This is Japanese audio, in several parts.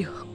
легко.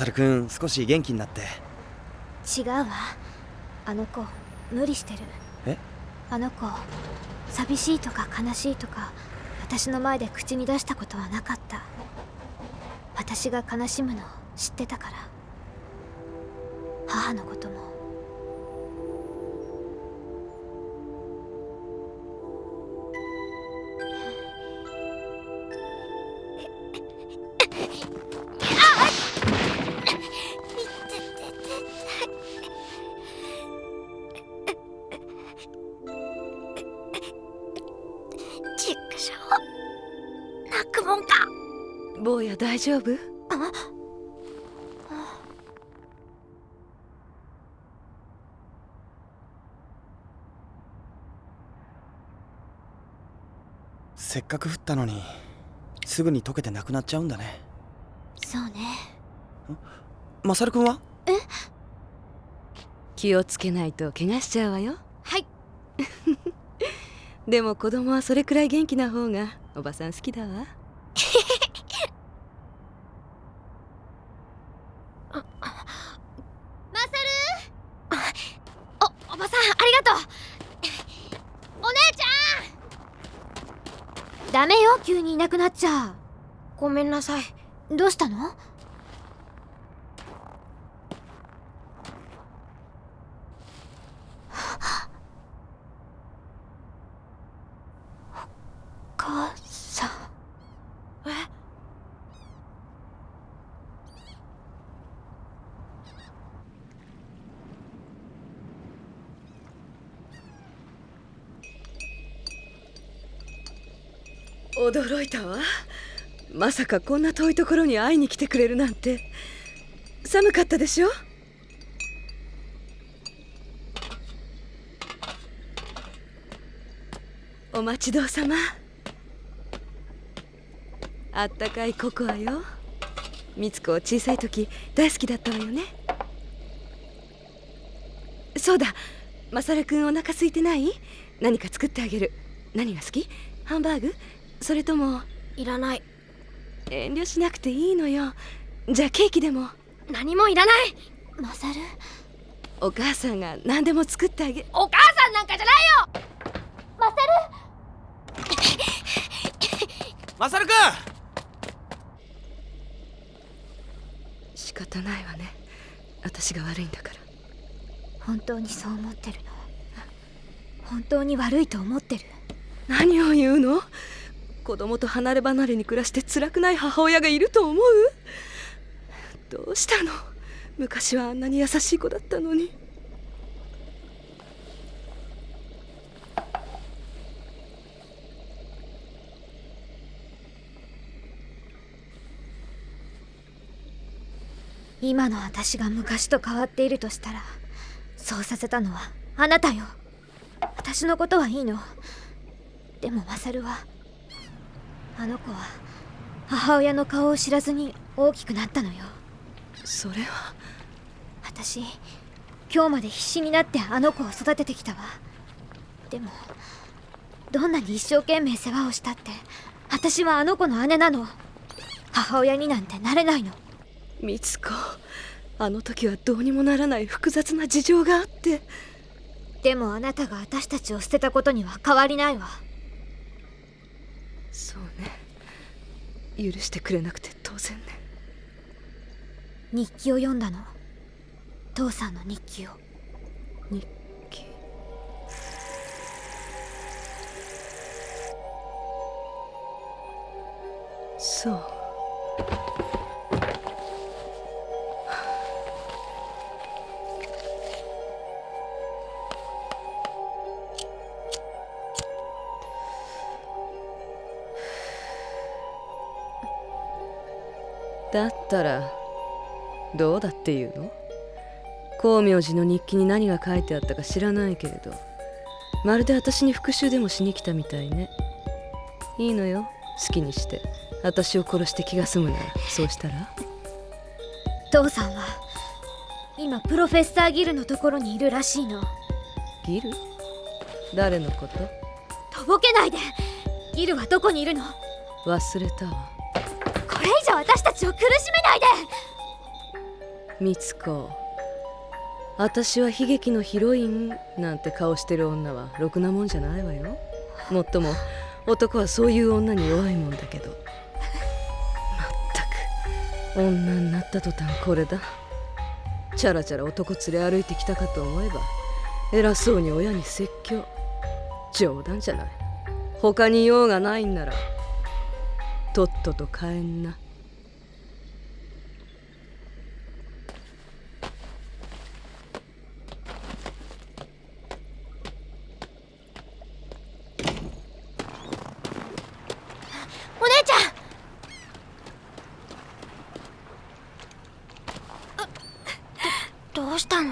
マサルくん少し元気になって。違うわ。あの子無理してる。え？あの子寂しいとか悲しいとか私の前で口に出したことはなかった。私が悲しむのを知ってたから母のことも丈夫？せっかく降ったのにすぐに溶けてなくなっちゃうんだね。そうね。マサルくんは？気をつけないと怪我しちゃうわよ。はい。でも子供はそれくらい元気な方がおばさん好きだわマサルおおばさんありがとうお姉ちゃんダメよ急にいなくなっちゃごめんなさい。どうしたの？お母さんえ驚いたわ。まさかこんな遠いところに会いに来てくれるなんて。寒かったでしょ？お待ちどうさま。あったかいココアよ。みつ子小さい時大好きだったわよね。そうだ。マサルくんお腹空いてない？何か作ってあげる。何が好き？ハンバーグ？それともいらない。遠慮しなくていいのよ。じゃあケーキでも。何もいらない。マサル？お母さんが何でも作ってあげお母さんなんかじゃないよ！マサマサルくん！仕方ないわね。私が悪いんだから。ル本当にそう思ってる。の本当に悪いと思ってる。何を言うの？子供と離れ離れに暮らして辛くない母親がいると思う？どうしたの？昔はあんなに優しい子だったのに。今の私が昔と変わっているとしたらそうさせたのはあなたよ。私のことはいいの。でもマサルはあの子は母親の顔を知らずに大きくなったのよ。それは。私今日まで必死になってあの子を育ててきたわ。でもどんなに一生懸命世話をしたって私はあの子の姉なの。母親になんてなれないの。美津子あの時はどうにもならない複雑な事情があって。でもあなたが私たちを捨てたことには変わりないわそうね。許してくれなくて当然ね。日記を読んだの？父さんの日記を。日記？そうだったらどうだっていうの？光明寺の日記に何が書いてあったか知らないけれど。まるで私に復讐でもしに来たみたいね。いいのよ。好きにして。私を殺して気が済むなら。そうしたら？父さんは今プロフェッサーギルのところにいるらしいの。ギル？誰のこと？とぼけないで。ギルはどこにいるの？忘れたわ私たちを苦しめないで。美津子私は悲劇のヒロインなんて顔してる女はろくなもんじゃないわよ。もっとも男はそういう女に弱いもんだけど。まったく女になった途端これだ。チャラチャラ男連れ歩いてきたかと思えば偉そうに親に説教。冗談じゃない。他に用がないんならとっとと帰んなお姉ちゃんどどうしたの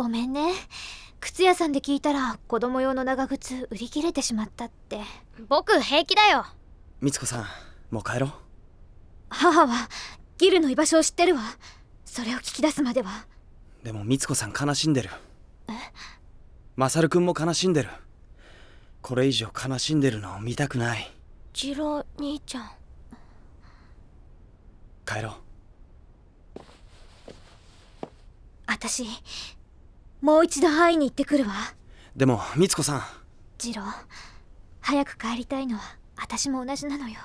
ごめんね。靴屋さんで聞いたら子供用の長靴売り切れてしまったって。僕平気だよ。美津子さんもう帰ろう。母はギルの居場所を知ってるわ。それを聞き出すまでは。でも美津子さん悲しんでる。マサルくんも悲しんでる。これ以上悲しんでるのを見たくない。次郎兄ちゃん。帰ろう。私もう一度会いに行ってくるわ。でも美津子さん。次郎早く帰りたいのは私も同じなのよ。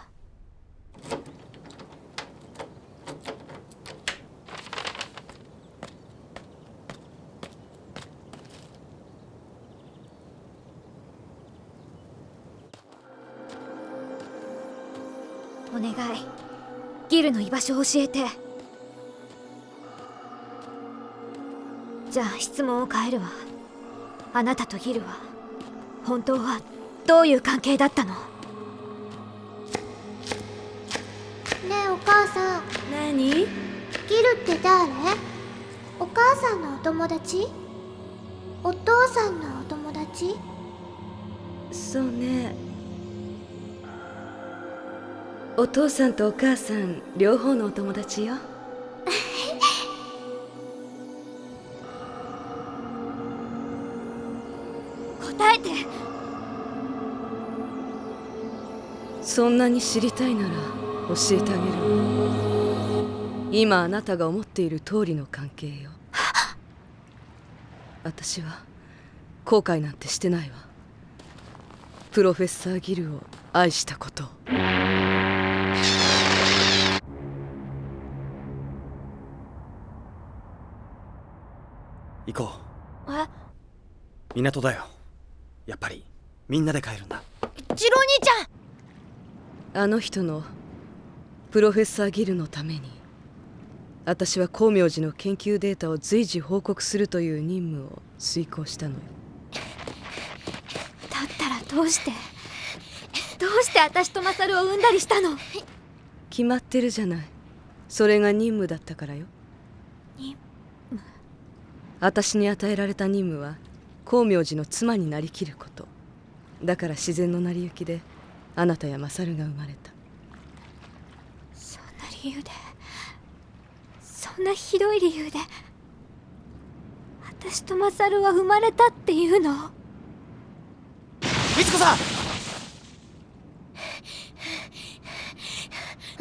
お願い。ギルの居場所を教えてじゃあ質問を変えるわ。あなたとギルは本当はどういう関係だったの？ねえお母さん。何？ギルって誰？お母さんのお友達？お父さんのお友達？そうね。お父さんとお母さん両方のお友達よそんなに知りたいなら教えてあげる。今あなたが思っている通りの関係よ。私は後悔なんてしてないわ。プロフェッサー・ギルを愛したことを。行こう。え？港だよ。やっぱりみんなで帰るんだ。ジロ兄ちゃん！あの人のプロフェッサーギルのために私は光明寺の研究データを随時報告するという任務を遂行したのよ。だったらどうしてどうして私とマサルを産んだりしたの？決まってるじゃない。それが任務だったからよ。任私に与えられた任務は光明寺の妻になりきること。だから自然の成り行きであなたやマサルが生まれた。そんな理由でそんなひどい理由で私とマサルは生まれたっていうの？美津子さん！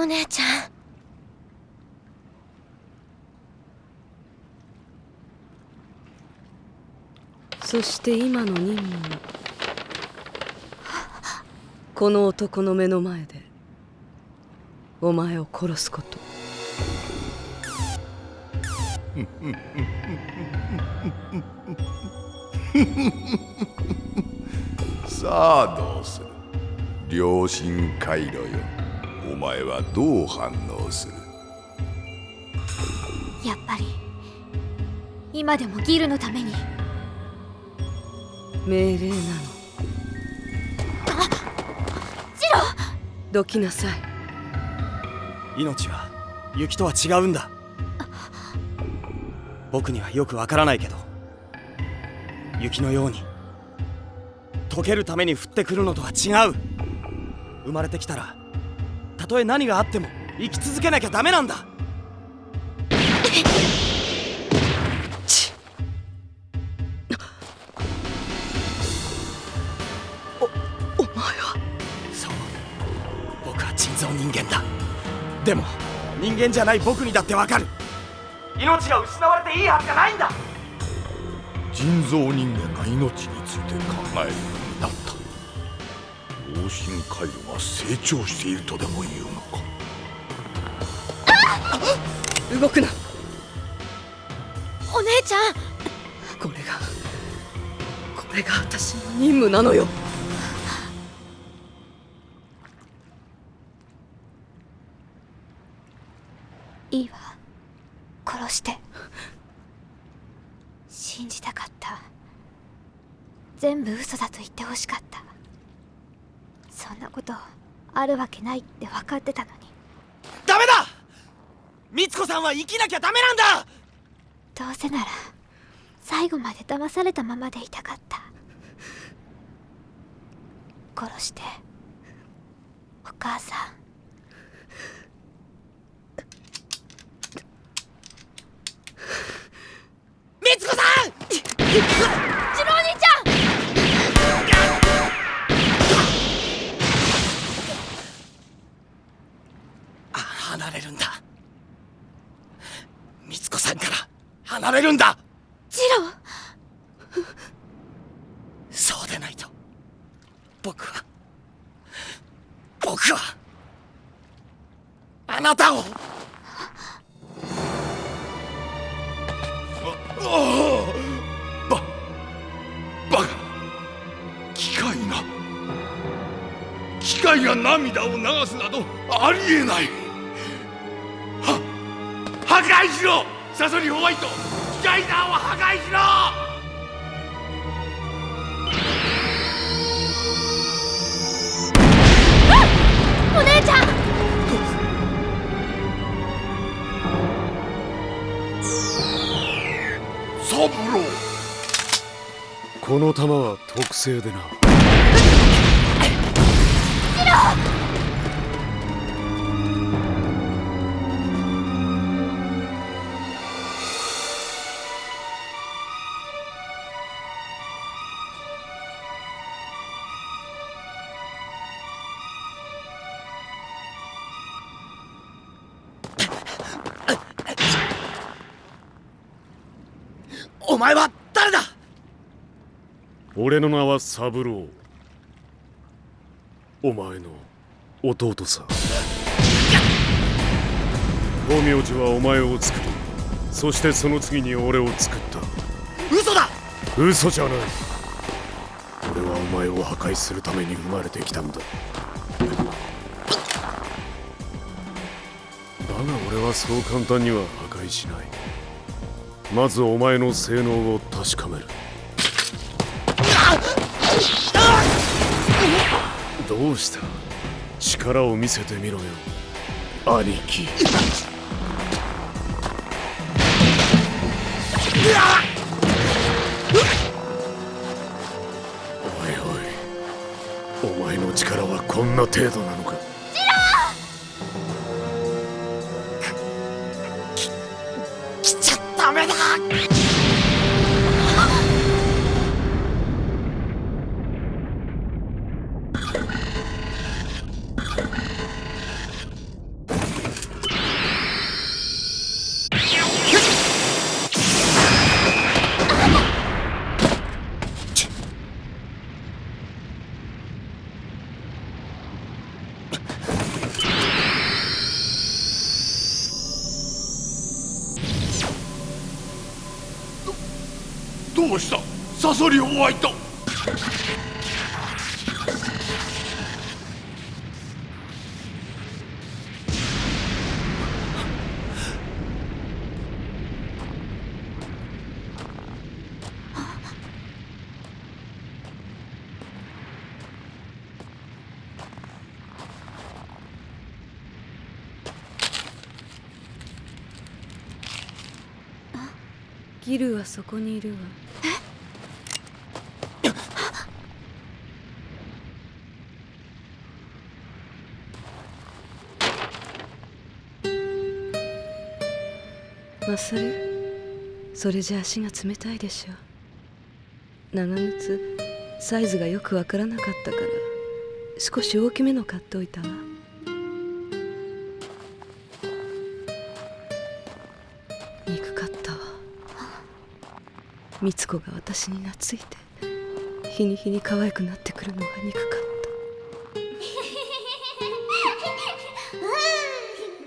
お姉ちゃん。そして今の任務は？この男の目の前でお前を殺すこと。さあどうする？良心回路よ。お前はどう反応する？やっぱり今でもギルのために。命令なのどきなさい。命は雪とは違うんだ。僕にはよくわからないけど雪のように溶けるために降ってくるのとは違う。生まれてきたらたとえ何があっても生き続けなきゃダメなんだ。でも人間じゃない僕にだってわかる。命が失われていいはずがないんだ。人造人間が命について考えるようになった。良心回路が成長しているとでも言うのか？動くな。お姉ちゃん。これがこれが私の任務なのよいいわ。殺して。信じたかった。全部嘘だと言ってほしかった。そんなことあるわけないって分かってたのに。ダメだ！美津子さんは生きなきゃダメなんだ！どうせなら最後まで騙されたままでいたかった。殺して。お母さんるんだ。ジロそうでないと僕は僕はあなたを。ババカ機械が機械が涙を流すなどありえないは破壊しろサソリホワイト機械だを破壊しろ！お姉ちゃん！サブローこの弾は特製でなお前は誰だ？俺の名は三郎。お前の弟さ光明寺はお前を作りそしてその次に俺を作った。嘘だ！嘘じゃない。俺はお前を破壊するために生まれてきたんだ。だが俺はそう簡単には破壊しないまずお前の性能を確かめる。どうした？力を見せてみろよ。兄貴。おいおい。お前の力はこんな程度なのしたサソリホワイトギルはそこにいるわマサルそれじゃ足が冷たいでしょ。長靴。サイズがよくわからなかったから。少し大きめの買っておいたわ。憎かったわ。美津子が私に懐いて日に日に可愛くなってくるのが憎かった。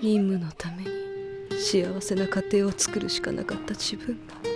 任務のために幸せな家庭を作るしかなかった自分が。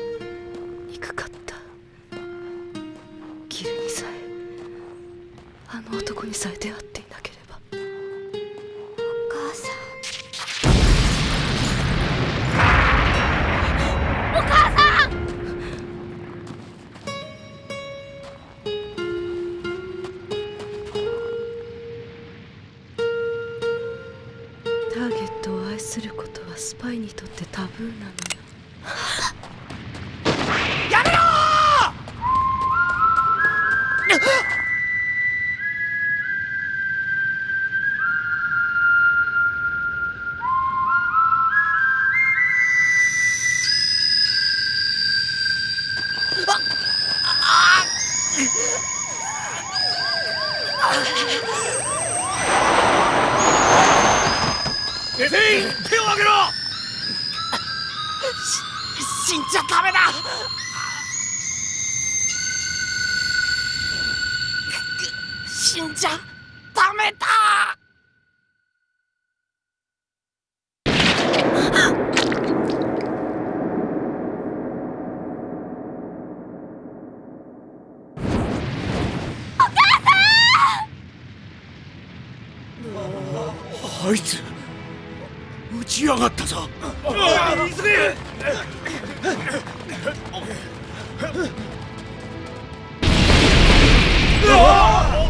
あいつ打ち上がったぞ。急げうわ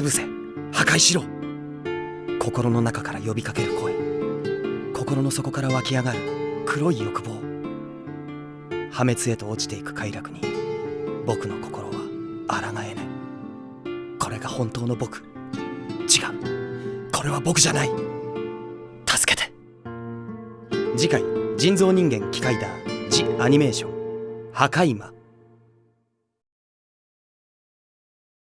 潰せ。破壊しろ。心の中から呼びかける声。心の底から湧き上がる。黒い欲望。破滅へと落ちていく快楽に。僕の心は抗えぬこれが本当の僕。違う。これは僕じゃない。助けて。次回人造人間機械だ。ジ・アニメーション。破壊魔。